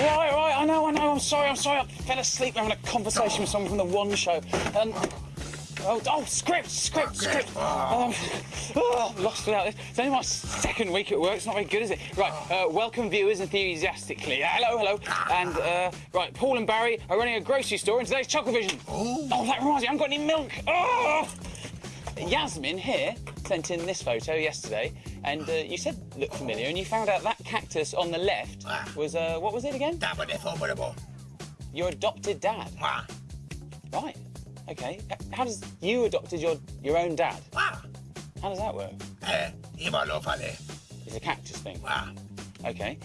Right, right, I know, I know, I'm sorry, I'm sorry. I fell asleep having a conversation with someone from the One Show. And. Oh, oh, script, script, script. Um, oh, lost without this. It's only my second week at work. It's not very good, is it? Right, uh, welcome viewers enthusiastically. Hello, hello. And, uh, right, Paul and Barry are running a grocery store in today's Chuckle Vision. Oh, that reminds me, I haven't got any milk. Oh! Yasmin here sent in this photo yesterday, and uh, you said looked familiar, and you found out that cactus on the left Ah. was, uh, what was it again? Dabo de formidable. Your adopted dad. Ah, Right. Okay. How does you adopted your your own dad? ah, How does that work? eh, iba lo fale. It's a cactus thing. Ah, Okay.